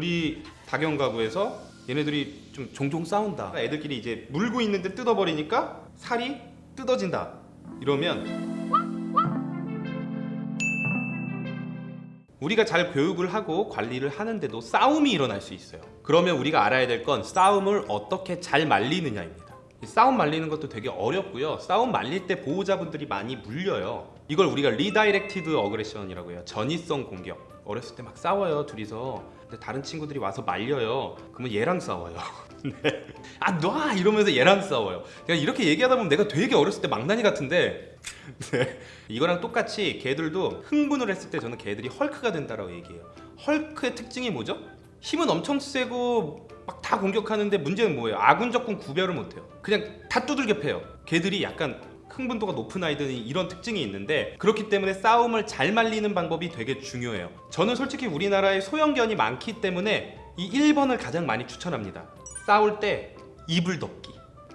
우리 다견 가구에서 얘네들이 좀 종종 싸운다. 애들끼리 이제 물고 있는데 뜯어버리니까 살이 뜯어진다. 이러면 우리가 잘 교육을 하고 관리를 하는데도 싸움이 일어날 수 있어요. 그러면 우리가 알아야 될 건 싸움을 어떻게 잘 말리느냐입니다. 이 싸움 말리는 것도 되게 어렵고요. 싸움 말릴 때 보호자분들이 많이 물려요. 이걸 우리가 redirected aggression이라고 해요. 전이성 공격. 어렸을 때 막 싸워요 둘이서. 근데 다른 친구들이 와서 말려요. 그러면 얘랑 싸워요. 네. 아놔! 이러면서 얘랑 싸워요. 그냥 이렇게 얘기하다 보면 내가 되게 어렸을 때 망나니 같은데. 네. 이거랑 똑같이 개들도 흥분을 했을 때 저는 개들이 헐크가 된다라고 얘기해요. 헐크의 특징이 뭐죠? 힘은 엄청 세고 막 다 공격하는데 문제는 뭐예요? 아군 적군 구별을 못해요. 그냥 다 두들겨 패요. 개들이 약간 흥분도가 높은 아이들은 이런 특징이 있는데 그렇기 때문에 싸움을 잘 말리는 방법이 되게 중요해요. 저는 솔직히 우리나라에 소형견이 많기 때문에 이 1번을 가장 많이 추천합니다. 싸울 때 이불 덮기.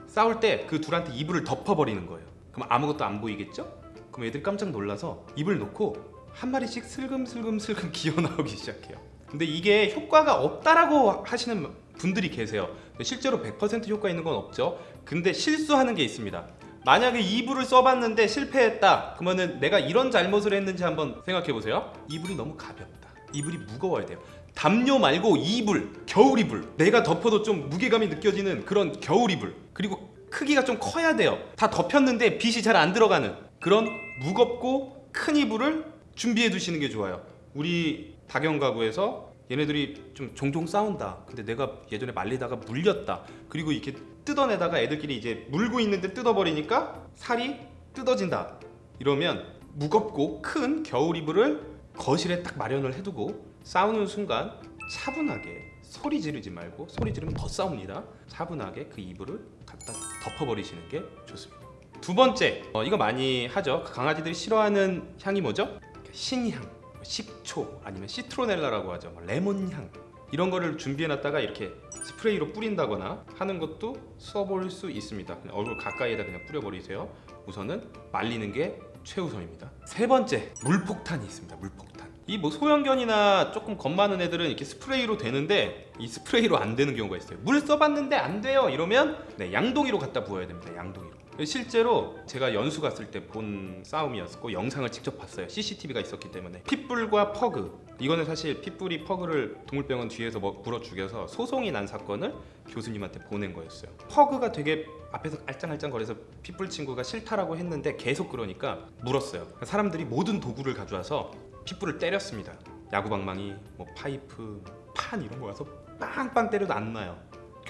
싸울 때 그 둘한테 이불을 덮어버리는 거예요. 그럼 아무것도 안 보이겠죠? 그럼 애들이 깜짝 놀라서 입을 놓고 한 마리씩 슬금슬금슬금 기어 나오기 시작해요. 근데 이게 효과가 없다라고 하시는 분들이 계세요. 실제로 100% 효과 있는 건 없죠. 근데 실수하는 게 있습니다. 만약에 이불을 써봤는데 실패했다 그러면은 내가 이런 잘못을 했는지 한번 생각해 보세요. 이불이 너무 가볍다. 이불이 무거워야 돼요. 담요 말고 이불 겨울 이불. 내가 덮어도 좀 무게감이 느껴지는 그런 겨울 이불. 그리고 크기가 좀 커야 돼요. 다 덮였는데 빛이 잘 안 들어가는 그런 무겁고 큰 이불을 준비해 두시는 게 좋아요. 우리 다경 가구에서 얘네들이 좀 종종 싸운다. 근데 내가 예전에 말리다가 물렸다. 그리고 이렇게 뜯어내다가 애들끼리 이제 물고 있는데 뜯어버리니까 살이 뜯어진다. 이러면 무겁고 큰 겨울 이불을 거실에 딱 마련을 해두고 싸우는 순간 차분하게 소리 지르지 말고 소리 지르면 더 싸웁니다. 차분하게 그 이불을 갖다 덮어버리시는 게 좋습니다. 두 번째 어, 이거 많이 하죠. 강아지들이 싫어하는 향이 뭐죠? 신향 식초 아니면 시트로넬라라고 하죠. 뭐 레몬향. 이런 거를 준비해놨다가 이렇게 스프레이로 뿌린다거나 하는 것도 써볼 수 있습니다. 얼굴 가까이에다 그냥 뿌려버리세요. 우선은 말리는 게 최우선입니다. 세 번째 물폭탄이 있습니다. 물폭탄. 이 뭐 소형견이나 조금 겁 많은 애들은 이렇게 스프레이로 되는데 이 스프레이로 안 되는 경우가 있어요. 물 써봤는데 안 돼요. 이러면 네, 양동이로 갖다 부어야 됩니다. 양동이로 실제로 제가 연수 갔을 때 본 싸움이었고 영상을 직접 봤어요. CCTV가 있었기 때문에. 핏불과 퍼그. 이거는 사실 핏불이 퍼그를 동물병원 뒤에서 뭐 물어 죽여서 소송이 난 사건을 교수님한테 보낸 거였어요. 퍼그가 되게 앞에서 알짱알짱 거려서 핏불 친구가 싫다라고 했는데 계속 그러니까 물었어요. 사람들이 모든 도구를 가져와서 핏불을 때렸습니다. 야구방망이, 뭐 파이프, 판 이런 거 와서 빵빵 때려도 안 나요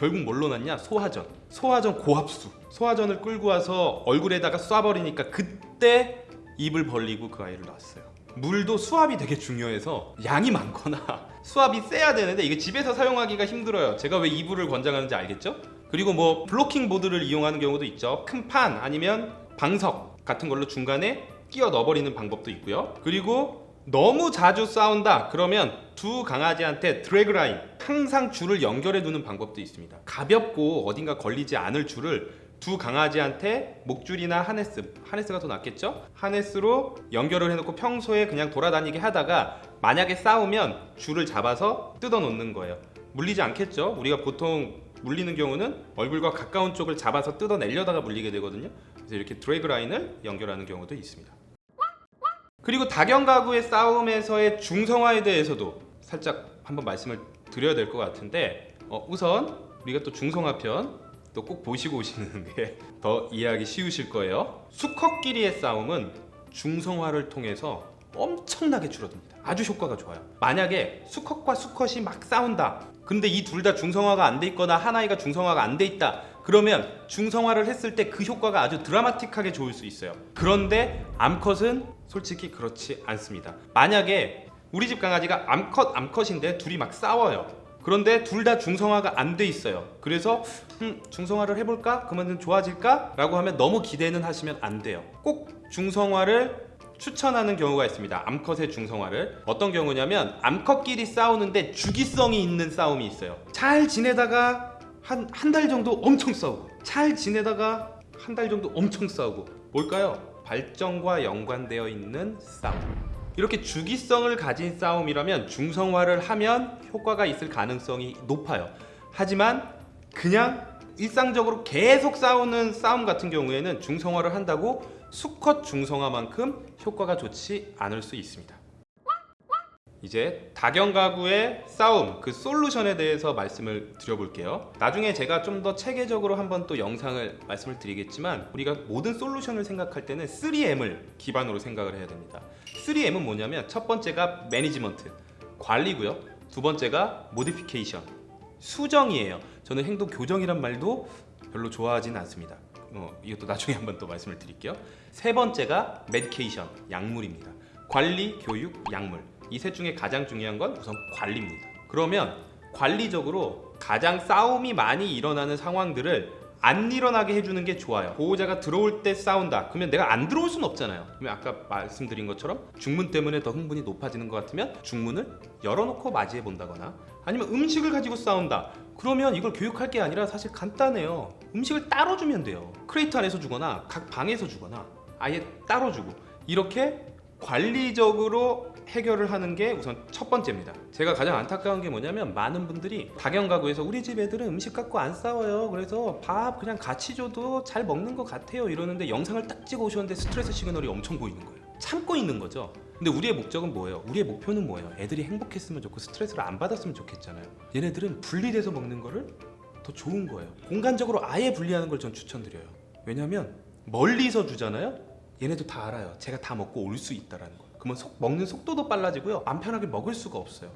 결국 뭘로 났냐? 소화전. 소화전 고압수. 소화전을 끌고 와서 얼굴에다가 쏴버리니까 그때 입을 벌리고 그 아이를 낳았어요. 물도 수압이 되게 중요해서 양이 많거나 수압이 세야 되는데 이게 집에서 사용하기가 힘들어요. 제가 왜 이불을 권장하는지 알겠죠? 그리고 뭐 블로킹 보드를 이용하는 경우도 있죠. 큰 판 아니면 방석 같은 걸로 중간에 끼워 넣어버리는 방법도 있고요. 그리고 너무 자주 싸운다 그러면 두 강아지한테 드래그 라인 항상 줄을 연결해 두는 방법도 있습니다 가볍고 어딘가 걸리지 않을 줄을 두 강아지한테 목줄이나 하네스 하네스가 더 낫겠죠? 하네스로 연결을 해놓고 평소에 그냥 돌아다니게 하다가 만약에 싸우면 줄을 잡아서 뜯어 놓는 거예요 물리지 않겠죠? 우리가 보통 물리는 경우는 얼굴과 가까운 쪽을 잡아서 뜯어내려다가 물리게 되거든요 그래서 이렇게 드래그 라인을 연결하는 경우도 있습니다 그리고 다경 가구의 싸움에서의 중성화에 대해서도 살짝 한번 말씀을 드려야 될 것 같은데 어, 우선 우리가 또 중성화 편 또 꼭 보시고 오시는 게 더 이해하기 쉬우실 거예요. 수컷끼리의 싸움은 중성화를 통해서 엄청나게 줄어듭니다. 아주 효과가 좋아요. 만약에 수컷과 수컷이 막 싸운다 근데 이 둘 다 중성화가 안 돼 있거나 하나이가 중성화가 안 돼 있다 그러면 중성화를 했을 때 그 효과가 아주 드라마틱하게 좋을 수 있어요. 그런데 암컷은 솔직히 그렇지 않습니다. 만약에 우리 집 강아지가 암컷 암컷인데 둘이 막 싸워요. 그런데 둘 다 중성화가 안 돼 있어요. 그래서 음, 중성화를 해볼까? 그러면 좋아질까? 라고 하면 너무 기대는 하시면 안 돼요. 꼭 중성화를 추천하는 경우가 있습니다. 암컷의 중성화를. 어떤 경우냐면 암컷끼리 싸우는데 주기성이 있는 싸움이 있어요. 잘 지내다가 한 한 달 정도 엄청 싸우고 잘 지내다가 한 달 정도 엄청 싸우고 뭘까요? 발정과 연관되어 있는 싸움 이렇게 주기성을 가진 싸움이라면 중성화를 하면 효과가 있을 가능성이 높아요. 하지만 그냥 일상적으로 계속 싸우는 싸움 같은 경우에는 중성화를 한다고 수컷 중성화만큼 효과가 좋지 않을 수 있습니다. 이제 다경 가구의 싸움 그 솔루션에 대해서 말씀을 드려볼게요. 나중에 제가 좀 더 체계적으로 한번 또 영상을 말씀을 드리겠지만 우리가 모든 솔루션을 생각할 때는 3M을 기반으로 생각을 해야 됩니다. 3M은 뭐냐면 첫 번째가 management 관리고요. 두 번째가 modification 수정이에요. 저는 행동 교정이란 말도 별로 좋아하진 않습니다. 어, 이것도 나중에 한번 또 말씀을 드릴게요. 세 번째가 medication 약물입니다. 관리, 교육, 약물 이 셋 중에 가장 중요한 건 우선 관리입니다. 그러면 관리적으로 가장 싸움이 많이 일어나는 상황들을 안 일어나게 해주는 게 좋아요. 보호자가 들어올 때 싸운다. 그러면 내가 안 들어올 수는 없잖아요. 그러면 아까 말씀드린 것처럼 중문 때문에 더 흥분이 높아지는 것 같으면 중문을 열어놓고 맞이해 본다거나 아니면 음식을 가지고 싸운다. 그러면 이걸 교육할 게 아니라 사실 간단해요. 음식을 따로 주면 돼요. crate 안에서 주거나 각 방에서 주거나 아예 따로 주고 이렇게 관리적으로 해결을 하는 게 우선 첫 번째입니다. 제가 가장 안타까운 게 뭐냐면 많은 분들이 다견 가구에서 우리 집 애들은 음식 갖고 안 싸워요. 그래서 밥 그냥 같이 줘도 잘 먹는 것 같아요. 이러는데 영상을 딱 찍어 오셨는데 스트레스 시그널이 엄청 보이는 거예요. 참고 있는 거죠. 근데 우리의 목적은 뭐예요? 우리의 목표는 뭐예요? 애들이 행복했으면 좋고 스트레스를 안 받았으면 좋겠잖아요. 얘네들은 분리돼서 먹는 거를 더 좋은 거예요. 공간적으로 아예 분리하는 걸 전 추천드려요. 왜냐면 멀리서 주잖아요. 얘네도 다 알아요. 쟤가 다 먹고 올 수 있다라는 거. 그러면 속, 먹는 속도도 빨라지고요. 맘 편하게 먹을 수가 없어요.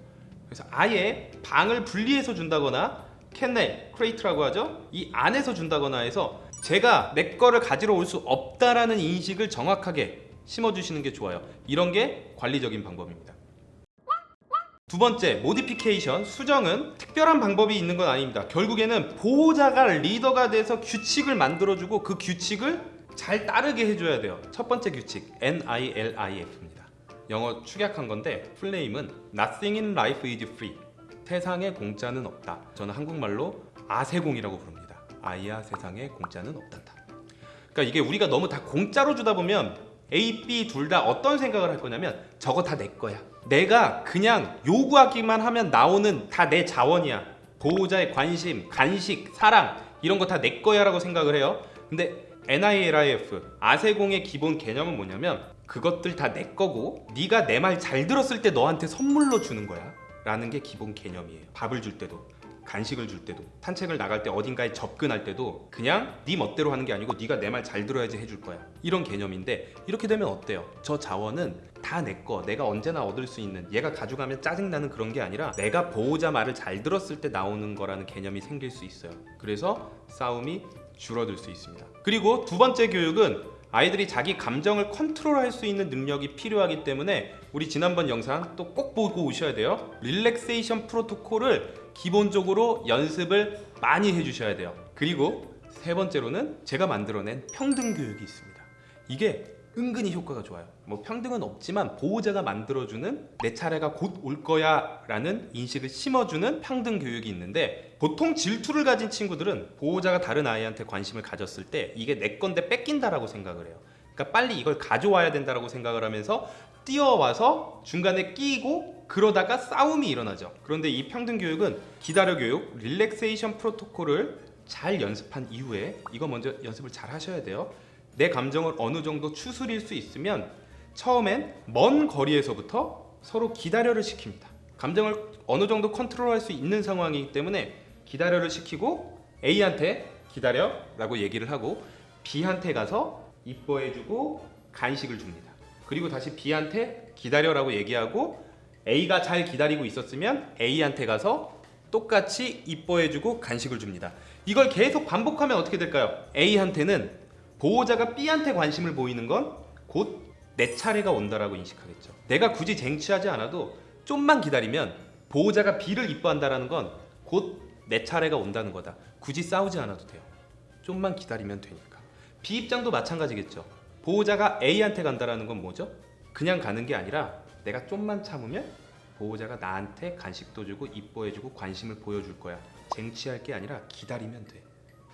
그래서 아예 방을 분리해서 준다거나 kennel, crate라고 하죠. 이 안에서 준다거나 해서 쟤가 내 거를 가지러 올 수 없다라는 인식을 정확하게 심어주시는 게 좋아요. 이런 게 관리적인 방법입니다. 두 번째, 모디피케이션, 수정은 특별한 방법이 있는 건 아닙니다. 결국에는 보호자가 리더가 돼서 규칙을 만들어주고 그 규칙을 잘 따르게 해줘야 돼요. 첫 번째 규칙, N-I-L-I-F입니다. 영어 축약한 건데 플레임은 Nothing in life is free. 세상에 공짜는 없다. 저는 한국말로 아세공이라고 부릅니다. 아이야 세상에 공짜는 없단다. 그러니까 이게 우리가 너무 다 공짜로 주다 보면 A, B 둘 다 어떤 생각을 할 거냐면 저거 다 내 거야. 내가 그냥 요구하기만 하면 나오는 다 내 자원이야. 보호자의 관심, 간식, 사랑 이런 거 다 내 거야 라고 생각을 해요. 근데 NILIF 아세공의 기본 개념은 뭐냐면 그것들 다 내 거고 네가 내 말 잘 들었을 때 너한테 선물로 주는 거야 라는 게 기본 개념이에요. 밥을 줄 때도 간식을 줄 때도 산책을 나갈 때 어딘가에 접근할 때도 그냥 네 멋대로 하는 게 아니고 네가 내 말 잘 들어야지 해줄 거야. 이런 개념인데 이렇게 되면 어때요? 저 자원은 다 내 거 내가 언제나 얻을 수 있는 얘가 가져가면 짜증나는 그런 게 아니라 내가 보호자 말을 잘 들었을 때 나오는 거라는 개념이 생길 수 있어요. 그래서 싸움이 줄어들 수 있습니다. 그리고 두 번째 교육은 아이들이 자기 감정을 컨트롤할 수 있는 능력이 필요하기 때문에 우리 지난번 영상 또 꼭 보고 오셔야 돼요. 릴렉세이션 프로토콜을 기본적으로 연습을 많이 해주셔야 돼요. 그리고 세 번째로는 제가 만들어낸 평등 교육이 있습니다. 이게 은근히 효과가 좋아요. 뭐 평등은 없지만 보호자가 만들어주는 내 차례가 곧 올 거야 라는 인식을 심어주는 평등 교육이 있는데 보통 질투를 가진 친구들은 보호자가 다른 아이한테 관심을 가졌을 때 이게 내 건데 뺏긴다라고 생각을 해요. 그러니까 빨리 이걸 가져와야 된다라고 생각을 하면서 뛰어와서 중간에 끼고 그러다가 싸움이 일어나죠. 그런데 이 평등 교육은 기다려 교육, 릴렉세이션 프로토콜을 잘 연습한 이후에 이거 먼저 연습을 잘 하셔야 돼요 내 감정을 어느 정도 추스릴 수 있으면 처음엔 먼 거리에서부터 서로 기다려를 시킵니다. 감정을 어느 정도 컨트롤할 수 있는 상황이기 때문에 기다려를 시키고 A한테 기다려 라고 얘기를 하고 B한테 가서 이뻐해주고 간식을 줍니다. 그리고 다시 B한테 기다려 라고 얘기하고 A가 잘 기다리고 있었으면 A한테 가서 똑같이 이뻐해주고 간식을 줍니다. 이걸 계속 반복하면 어떻게 될까요? A한테는 보호자가 B한테 관심을 보이는 건 곧 내 차례가 온다라고 인식하겠죠. 내가 굳이 쟁취하지 않아도 좀만 기다리면 보호자가 B를 이뻐한다라는 건 곧 내 차례가 온다는 거다. 굳이 싸우지 않아도 돼요. 좀만 기다리면 되니까. B 입장도 마찬가지겠죠. 보호자가 A한테 간다라는 건 뭐죠? 그냥 가는 게 아니라 내가 좀만 참으면 보호자가 나한테 간식도 주고 이뻐해주고 관심을 보여줄 거야. 쟁취할 게 아니라 기다리면 돼.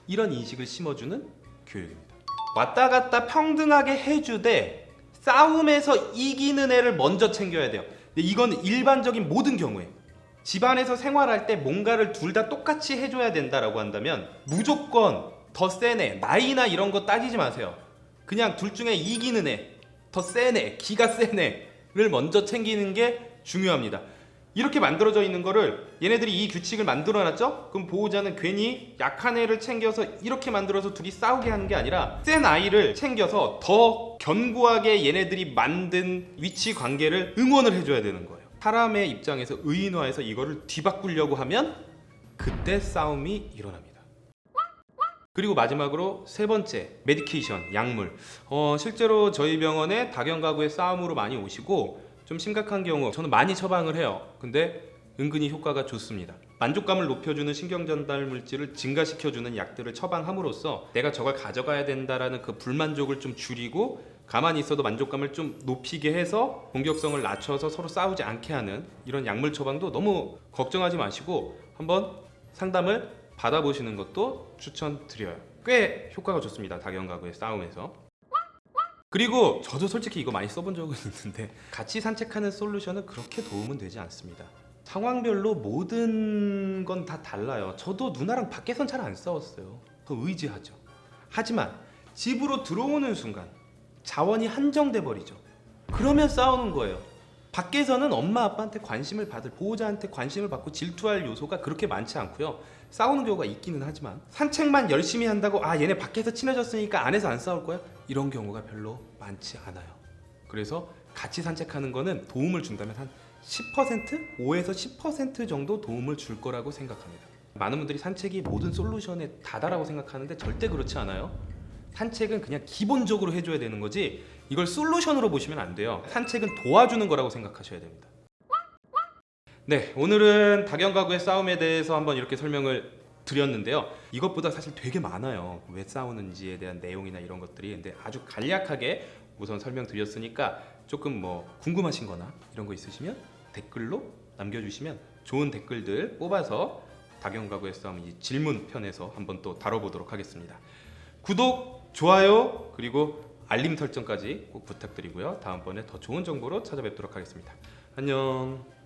이런 인식을 심어주는 교육입니다. 왔다 갔다 평등하게 해주되 싸움에서 이기는 애를 먼저 챙겨야 돼요. 근데 이건 일반적인 모든 경우에 집안에서 생활할 때 뭔가를 둘 다 똑같이 해줘야 된다라고 한다면 무조건 더센 애, 나이나 이런 거 따지지 마세요. 그냥 둘 중에 이기는 애, 더센 애, 기가 센 애를 먼저 챙기는 게 중요합니다. 이렇게 만들어져 있는 거를 얘네들이 이 규칙을 만들어 놨죠? 그럼 보호자는 괜히 약한 애를 챙겨서 이렇게 만들어서 둘이 싸우게 하는 게 아니라 센 아이를 챙겨서 더 견고하게 얘네들이 만든 위치 관계를 응원을 해줘야 되는 거예요. 사람의 입장에서 의인화해서 이거를 뒤바꾸려고 하면 그때 싸움이 일어납니다. 그리고 마지막으로 세 번째 medication 약물 어, 실제로 저희 병원에 다견 가구의 싸움으로 많이 오시고 좀 심각한 경우 저는 많이 처방을 해요 근데 은근히 효과가 좋습니다 만족감을 높여주는 신경전달 물질을 증가시켜주는 약들을 처방함으로써 내가 저걸 가져가야 된다라는 그 불만족을 좀 줄이고 가만히 있어도 만족감을 좀 높이게 해서 공격성을 낮춰서 서로 싸우지 않게 하는 이런 약물 처방도 너무 걱정하지 마시고 한번 상담을 받아보시는 것도 추천드려요. 꽤 효과가 좋습니다. 다견가구의 싸움에서. 그리고 저도 솔직히 이거 많이 써본 적은 있는데 같이 산책하는 솔루션은 그렇게 도움은 되지 않습니다. 상황별로 모든 건 다 달라요. 저도 누나랑 밖에선 잘 안 싸웠어요. 더 의지하죠. 하지만 집으로 들어오는 순간 자원이 한정돼 버리죠. 그러면 싸우는 거예요. 밖에서는 엄마 아빠한테 관심을 받을 보호자한테 관심을 받고 질투할 요소가 그렇게 많지 않고요. 싸우는 경우가 있기는 하지만 산책만 열심히 한다고 아 얘네 밖에서 친해졌으니까 안에서 안 싸울 거야? 이런 경우가 별로 많지 않아요. 그래서 같이 산책하는 거는 도움을 준다면 한 10%? 5에서 10% 정도 도움을 줄 거라고 생각합니다. 많은 분들이 산책이 모든 솔루션의 다다라고 생각하는데 절대 그렇지 않아요. 산책은 그냥 기본적으로 해줘야 되는 거지 이걸 솔루션으로 보시면 안 돼요. 산책은 도와주는 거라고 생각하셔야 됩니다. 네, 오늘은 다견 가구의 싸움에 대해서 한번 이렇게 설명을 드렸는데요. 이것보다 사실 되게 많아요. 왜 싸우는지에 대한 내용이나 이런 것들이 근데 아주 간략하게 우선 설명드렸으니까 조금 뭐 궁금하신 거나 이런 거 있으시면 댓글로 남겨주시면 좋은 댓글들 뽑아서 다견 가구의 싸움 이 질문 편에서 한번 또 다뤄보도록 하겠습니다. 구독, 좋아요 그리고 알림 설정까지 꼭 부탁드리고요. 다음번에 더 좋은 정보로 찾아뵙도록 하겠습니다. 안녕.